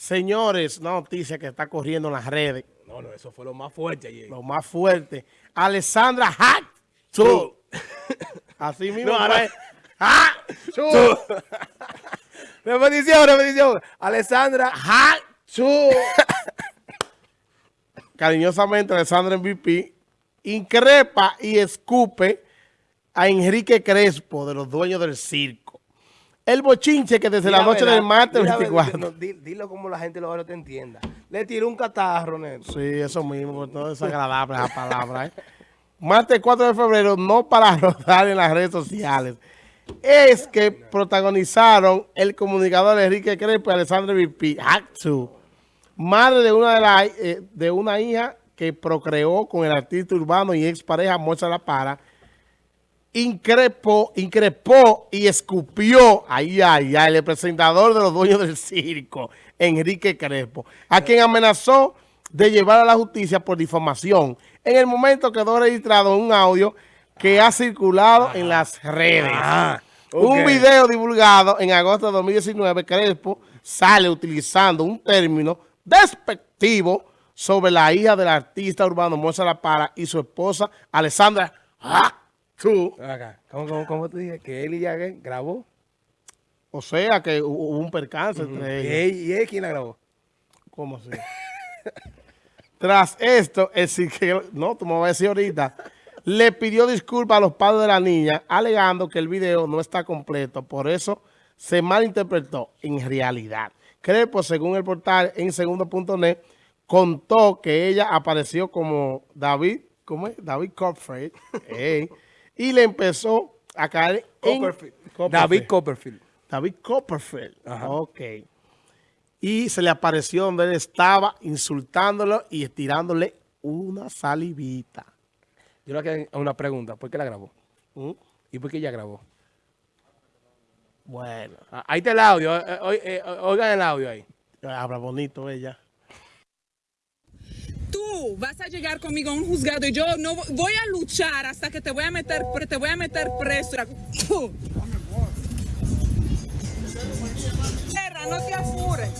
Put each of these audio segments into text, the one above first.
Señores, una noticia que está corriendo en las redes. No, no, eso fue lo más fuerte ayer. Lo más fuerte. Alessandra Hack. Así mismo. No, ahora ¡Ah! Repetición, repetición. Alessandra. ¡Chu! Cariñosamente, Alessandra MVP increpa y escupe a Enrique Crespo, de los dueños del circo. El bochinche que desde la, noche del martes Di la 24. verdad, no, di- dilo como la gente lo te entienda. Le tiró un catarro, Neto. Sí, eso mismo, por todo es agradable esa palabra. ¿eh? Martes 4 de febrero, no para rodar en las redes sociales. Es que protagonizaron el comunicador Enrique Crespo y Alessandra Vipi, madre de una, de, la- eh, de una hija que procreó con el artista urbano y expareja Moza La Para, increpó, increpó y escupió, ay, ay, ay, el presentador de los dueños del circo, Enrique Crespo, a quien amenazó de llevar a la justicia por difamación. En el momento quedó registrado un audio que ha circulado en las redes. Ah, Un video divulgado en agosto de 2019, Crespo sale utilizando un término despectivo sobre la hija del artista urbano Moza La Para y su esposa Alessandra Ven Acá. ¿Cómo, cómo, cómo te dije? Que él y ¿qué? grabó. O sea que hu- hubo un percance entre ¿Y ellos. él, y él quién la grabó? ¿Cómo así? Tras esto, el psiquiatra, no, tú me vas a decir ahorita, le pidió disculpas a los padres de la niña, alegando que el video no está completo. Por eso se malinterpretó en realidad. Crepo, según el portal en segundo.net, contó que ella apareció como David, ¿cómo es? David Copperfield, ey, y le empezó a caer en... Copperfield. Copperfield. David Copperfield. David Copperfield. Ajá. Ok. Y se le apareció donde él estaba insultándolo y estirándole una salivita. Yo le quiero una pregunta. ¿Por qué la grabó? ¿Mm? ¿Y por qué ella grabó? Bueno, Ah, ahí está el audio. eh, eh, oigan el audio ahí. habla bonito ella. Tú vas a llegar conmigo a un juzgado y yo no vo- voy a luchar hasta que te voy a meter, pre- te voy a meter preso. Tierra, no te apures.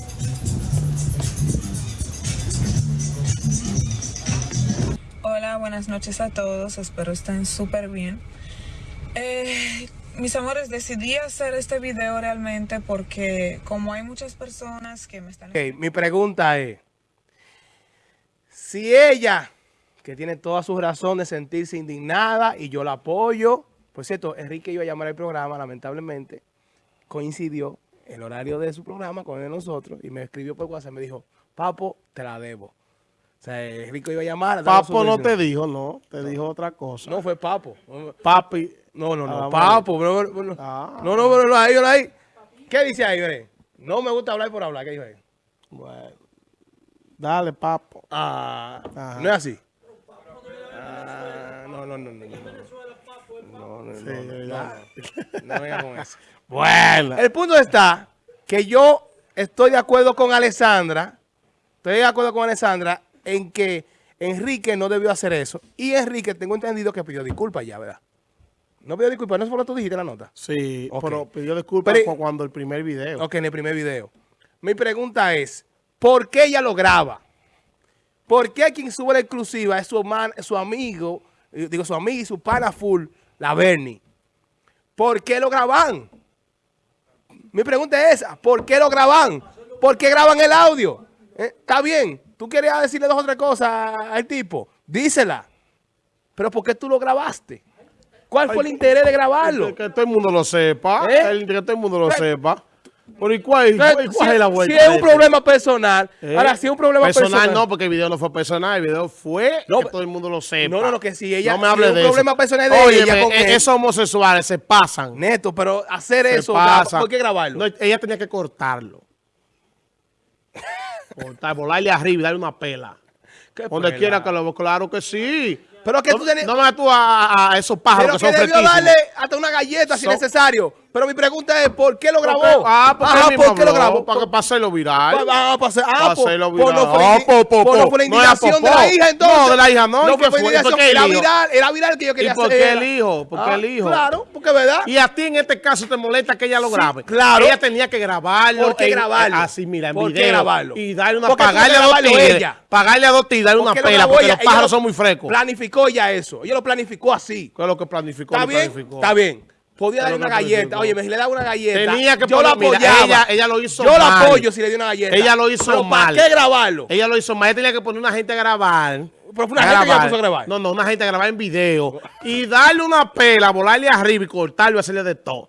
Hola, buenas noches a todos. Espero estén súper bien. Eh, mis amores, decidí hacer este video realmente porque como hay muchas personas que me están... Ok, mi pregunta es, si ella, que tiene todas sus razones de sentirse indignada y yo la apoyo, por cierto, Enrique iba a llamar al programa, lamentablemente, coincidió el horario de su programa con el de nosotros y me escribió por WhatsApp, me dijo, Papo, te la debo. O sea, Enrique iba a llamar. a su Papo no te dijo, no, te dijo otra cosa. No, fue Papo. Papi. No, no, no, Ah, Papo. No, no, no, Ah. no, no, pero no, ahí, no, ahí. ¿Qué dice ahí, Bre? No me gusta hablar por hablar, ¿qué dijo ahí? Bueno. Dale, papo. Ah, Ajá. no es así. Ah, no, no, no, no. No, no, no, no, venga con eso. Bueno. El punto está que yo estoy de acuerdo con Alessandra, estoy de acuerdo con Alessandra en que Enrique no debió hacer eso. Y Enrique, tengo entendido que pidió disculpas ya, ¿verdad? No pidió disculpas, no es por lo que tú dijiste la nota. Sí, Ok. pero pidió disculpas Pero- cuando el primer video. Ok, en el primer video. Mi pregunta es, ¿por qué ella lo graba? ¿Por qué quien sube la exclusiva es su, man- su amigo, eh, digo su amigo y su pana full, la Bernie? ¿Por qué lo graban? Mi pregunta es esa, ¿por qué lo graban? ¿Por qué graban el audio? Eh, Está bien, tú querías decirle dos o tres cosas al tipo, dísela. Pero ¿por qué tú lo grabaste? ¿Cuál fue el interés de grabarlo? Que, que todo el mundo lo sepa. ¿Eh? el- que todo el mundo lo sepa. Pero ¿y cuál, cuál- cuál si, es la si vuelta? es de un problema personal, ¿Eh? ahora si es un problema personal, personal no, porque el video no fue personal, el video fue No, que todo el mundo lo sepa. no, no, no, que si ella- no me si hable es un de problema eso. personal de Óyeme, ella con e- esos homosexuales se pasan. neto, pero hacer se eso. ¿por qué grabarlo? No, ella tenía que cortarlo. Cortar, volarle arriba y darle una pela. ¿Qué Donde quiera que lo claro que Pero que no, tú tenías- no me tú a, esos pájaros pero que que son debió darle hasta una galleta si necesario. Pero mi pregunta es, ¿por qué lo grabó? Porque- ah, porque Ajá, mismo ¿por qué lo grabó? Para, para hacerlo viral. Ah, para hacer- ah, Para por, hacerlo por no viral. fue, Ah, po, po, por no po. fue la No indignación de popó. la hija, entonces. No, de la hija no, ¿y qué fue fue? indignación, ¿Por qué Era viral, era viral que yo quería ¿Y por hacer. qué el hijo? ¿Por qué Ah, el hijo? Claro, porque verdad. Y a ti en este caso te molesta que ella lo Sí, grabe. claro. Ella tenía que grabarlo. ¿Por qué en- grabarlo? Así, mira, en ¿Por qué video. grabarlo? Y darle una, ¿Por qué pagarle a dos tigres. Pagarle a dos tigres, darle una ¿Por qué pela, porque los pájaros son muy frescos. Planificó ya eso. Ella lo planificó así. ¿Qué es lo que planificó? ¿Está bien? Está bien. Podía darle una galleta. Oye, si le daba una galleta. Tenía que yo la poner- mira, apoyaba. ella- ella lo hizo Yo la mal. apoyo si le dio una galleta. Ella lo hizo Pero mal. ¿Para qué grabarlo? Ella lo hizo mal. Ella tenía que poner una gente a grabar. Pero fue una gente que ella puso a grabar. No, no, una gente a grabar en video. Y darle una pela, volarle arriba y cortarlo y hacerle de todo.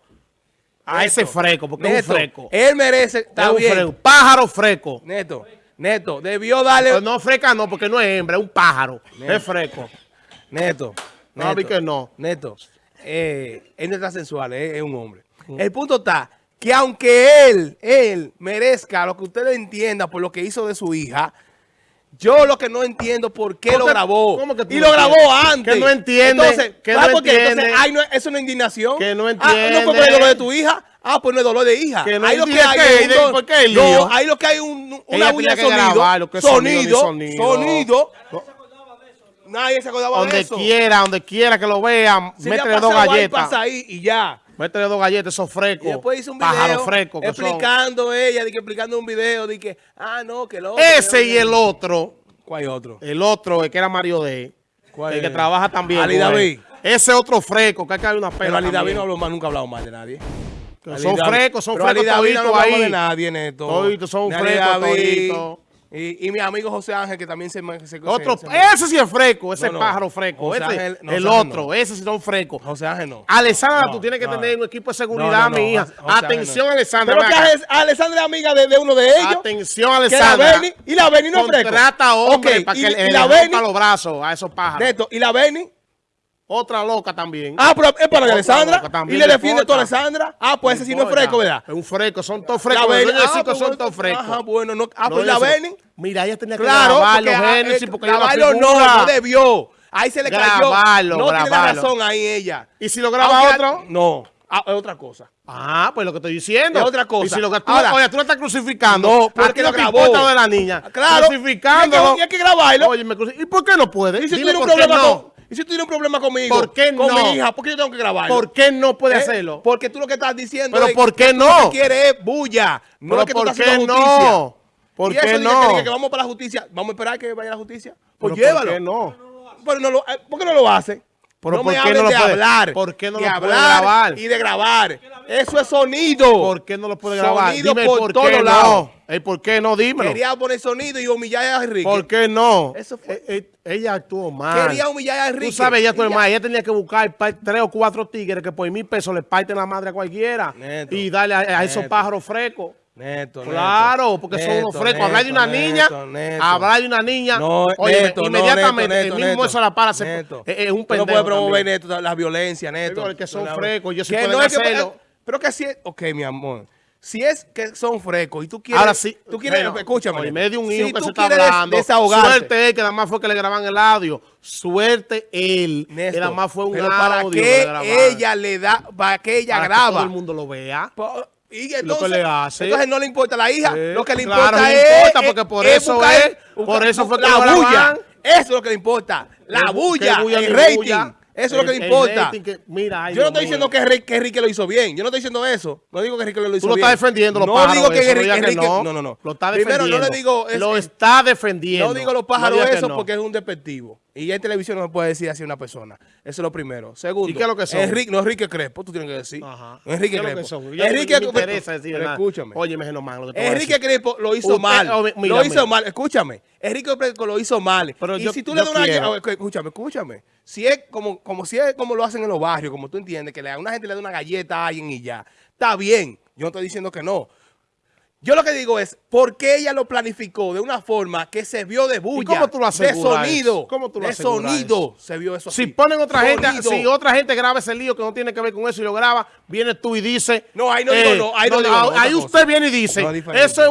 A Neto, ese freco, porque es un freco. Él merece. Está Es un bien. freco. Pájaro freco. Neto, Neto, debió darle. Pero no freca no, porque no es hembra, es un pájaro. Es freco. Neto. No, vi que no. Neto, eh, él no está sensual, es, es un hombre. El punto está que aunque él, él merezca lo que usted le entienda por lo que hizo de su hija, yo lo que no entiendo por qué ¿Cómo lo que- grabó. cómo que tú y lo grabó antes. Que no entiende, Entonces, que ¿sabes no por qué? Entonces, entiende. ay, no, eso no es indignación. Que no Ah, no fue por el entiende. dolor de tu hija. Ah, pues no es dolor de hija. Que no ahí lo que entiende hay qué, es ¿de un- por qué el no, ahí lo que hay un, una Ella bulla de que sonido. que sonido. sonido. Nadie se acordaba de Donde eso. quiera, donde quiera que lo vean, Si métele dos pasado ahí, galletas. pasa ahí y ya. Métele dos galletas, esos Y frescos. después hizo un video frescos son. explicando ella, de que explicando un video, de que, ah, no, que lo Ese y el otro, ¿Cuál otro? el otro, el que era Mario D, ¿Cuál el que trabaja también. Ali. David. Ese otro fresco, que hay que dar una Pero pela Ali David no habló más, nunca ha hablado mal de nadie. Son frescos, son pero Ali frescos David no ahí. de nadie, Neto. Toditos son frescos toditos. Y, y mi amigo José Ángel, que también se... se Otro, se- se- ese sí es fresco, ese No, no. pájaro fresco. Ese, Ángel- no, el otro, ese sí son frescos. José Ángel no. Alessandra, tú tienes que tener un equipo de seguridad, mi hija. José Atención. Alessandra. Pero que Alessandra es amiga de, de uno de ellos. Atención, que la Alessandra. Beni, y la Beni no es fresco. Contrata hombres Ok, para y- que y le, la le Beni, los brazos a esos pájaros. Neto, y la Beni, Otra loca también. Ah, pero es para Alessandra. Y le defiende a. Alessandra. Ah, pues ese sí no es fresco, ¿verdad? Es un fresco, son todos La frescos. Los Beni- ah, pues son bueno, todos frescos. Ajá, bueno, no, ah, No, pues la Beni. Mira, ella tenía que Claro, grabar porque, los ah, Genesis eh, porque grabarlo no, no, debió. Ahí se le cayó. Grabarlo, no tiene la grabarlo. razón ahí ella. ¿Y si lo graba Aunque- otro? No, ah, es otra cosa. Ah, pues lo que estoy diciendo. Es otra cosa. Y si lo que tú, Ahora- oye, tú lo estás crucificando. No, ¿a porque lo grabó. de la niña. Claro. Crucificándolo. Y hay que- y hay que grabarlo. Oye, me ¿y por qué no puede? ¿Y si tienes un problema no. con, ¿y si tú tienes un problema conmigo? ¿Por qué Con no? mi hija, ¿por qué yo tengo que grabarlo? ¿Por qué no puede ¿Eh? hacerlo? Porque tú lo que estás diciendo Pero es ¿por que qué tú no? Lo que quieres es bulla. No es que tú ¿por estás qué haciendo no? justicia. ¿Por y qué eso dice no? Que, que vamos para la justicia. Vamos a esperar que vaya la justicia. Pues Pero llévalo. ¿Por qué no? Pero no lo, eh, ¿Por qué no lo hace? Pero no ¿por me qué no lo de puede- hablar. por qué no de lo puede hablar grabar? Y de grabar. Eso es sonido. ¿Por qué no lo puede grabar? Sonido Dime por por todos lados. no. ¿Por qué no? Dímelo. Quería poner sonido y humillar a Enrique. ¿Por qué no? Eso fue- Eh, eh, ella actuó mal. Quería humillar a Enrique. Tú sabes, ella tu Y hermana, ella tenía que buscar tres o cuatro tigres que por mil pesos le parten la madre a cualquiera Neto. y darle a, a esos pájaros frescos. Neto, Claro, neto, porque son unos frescos. Hablar de una niña, hablar de una niña. No, oye, inmediatamente, el mismo eso la para, es, un pendejo. no puedes promover. Neto, la violencia, Neto. Digo, que son La- frescos, ellos sí pueden no que- pero que si es... Ok, mi amor. Si es que son frescos y tú quieres... Ahora sí. Tú quieres... bueno, escúchame. oye, me dio un Si hijo que tú se está hablando. desahogarte, Suerte él, que nada más fue que le graban el audio. Suerte él, que nada más fue un pero audio. para que ella le da... Para que ella Para que graba. todo el mundo lo vea. Y Lo entonces, que le hace. entonces no le importa a la hija, Sí, lo que le claro, importa le es, importa, porque por eso es- por eso fue que la bulla. Eso es lo que le importa, la bulla, el rating. bulla. Eso es lo que le importa. que- mira, ay, Yo no estoy diciendo que, Enrique- que Enrique lo hizo bien. Yo no estoy diciendo eso. No digo que Enrique lo hizo Tú lo bien. estás defendiendo, los no pájaros. digo que eso, no Enrique, no. no, no, no. Lo está Primero, defendiendo. no le digo... es- lo es- está defendiendo. no digo los pájaros eso porque es un despectivo. Y ya en televisión no se puede decir así a una persona. Eso es lo primero. Segundo. ¿Y qué es lo que son? Enrique, no, Enrique Crespo, tú tienes que decir. Ajá. Enrique ¿Qué es lo Crespo. que son? Yo- Enrique me interesa decir pero nada. escúchame. Oye, me nomás lo que a Enrique. Crespo lo hizo Usted- mal. oh, mira, lo hizo mira. mal. Escúchame. Enrique Crespo lo hizo mal. Pero y yo- si tú le das una quiero. escúchame, escúchame. Si es como, como si es como lo hacen en los barrios, como tú entiendes, que le, una gente le da una galleta a alguien y ya. Está bien. Yo no estoy diciendo que no. Yo lo que digo es, ¿por qué ella lo planificó de una forma que se vio de bulla? cómo tú lo De sonido. ¿Cómo tú lo de sonido se vio eso Si así. ponen otra gente, si otra gente graba ese lío que no tiene que ver con eso y lo graba, viene tú y dice. No, ahí no digo no, ahí no digo no, otra Ahí cosa. usted viene y dice, eso es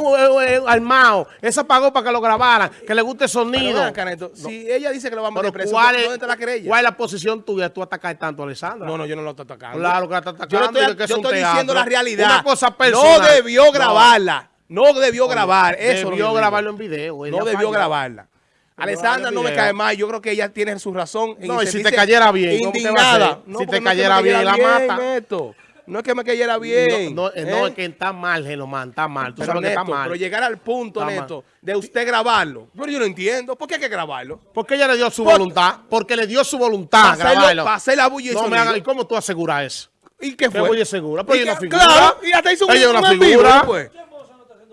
un armado, eso pagó para que lo grabaran, que le guste el sonido. Si ella dice que lo va a preso, ¿cuál ¿dónde es, está la querella? ¿Cuál es la posición tuya? Tú atacas tanto a Alessandra. No, no, yo no lo estoy atacando. Claro que la está Yo, atacando. no estoy, y yo estoy diciendo la realidad. Una cosa personal. No debió grabarla. No debió grabar. Eso es Debió grabarlo en video. No debió grabarla. Alessandra no me cae mal. Yo creo que ella tiene su razón. No, y si te cayera bien, ¿cómo te va a Indignada. No, Si te es cayera bien, la mata. Neto. No es que me cayera bien. No, no, eh, no, ¿eh? es que está mal, Genomán, está mal. Tú Pero, sabes que está mal. pero llegar al punto, Está mal. Neto, de usted grabarlo. Pero yo no entiendo. ¿Por qué hay que grabarlo? Porque ella le dio su Por- voluntad. Porque le dio su voluntad. Para grabarlo. para hacer la bulla y No me ¿Y cómo tú aseguras eso? ¿Y qué fue? bulla segura. Pero ¿Y ella es qué- una figura. Claro, y hasta hizo un, Ella es una figura. después.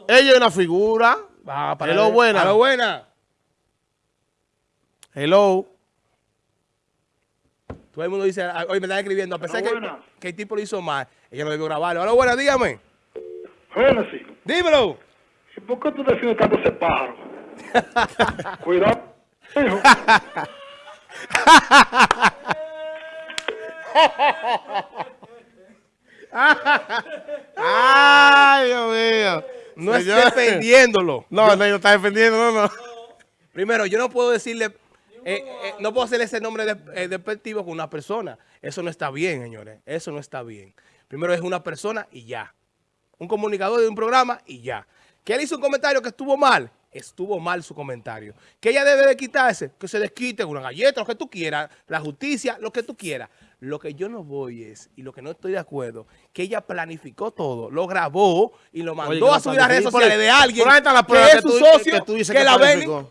Ella es una figura. Ah, para Hello, ver. buena. A lo buena. Hello. Todo el mundo dice, ah, hoy me están escribiendo, a pesar que, buena. que el tipo lo hizo mal, ella no debió grabarlo. Hola, buena, dígame. Génesis, Dímelo. ¿y por qué tú defiendes tanto ese pájaro? Cuidado, hijo. Ay, Dios mío. No es defendiéndolo. No, no, no está defendiendo, no, no. Primero, yo no puedo decirle, eh, eh, no puedo hacerle ese nombre de, eh, despectivo con una persona. Eso no está bien, señores. Eso no está bien. Primero es una persona y ya. Un comunicador de un programa y ya. Que él hizo un comentario que estuvo mal. Estuvo mal su comentario. Que ella debe de quitarse. Que se desquite una galleta, lo que tú quieras. La justicia, lo que tú quieras. Lo que yo no voy es, y lo que no estoy de acuerdo, que ella planificó todo, lo grabó y lo mandó Oye, a subir a redes sociales de alguien Por ahí está la que es su socio, que tú dices que que la ven.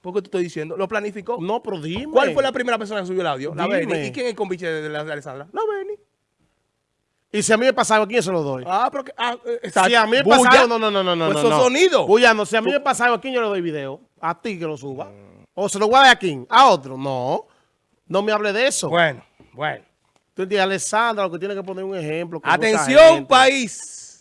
¿Por qué te estoy diciendo? ¿Lo planificó? No, pero dime. ¿Cuál fue la primera persona que subió el audio? La Dime. Beni. ¿Y quién es el conviche de, la, de Alessandra? La Beni. Y si a mí me pasaba, ¿a quién se lo doy? Ah, pero que... Ah, eh. Si a mí me pasaba, no, no, no, no, no. Pues no, no. sonidos. Bulla, no, si a mí me pasaba, ¿a quién yo le doy video? A ti que lo suba. O se lo voy a dar a quién, a otro. No, no me hable de eso. Bueno, bueno. Tú entiendes, Alessandra, lo que tiene que poner un ejemplo. Atención, país.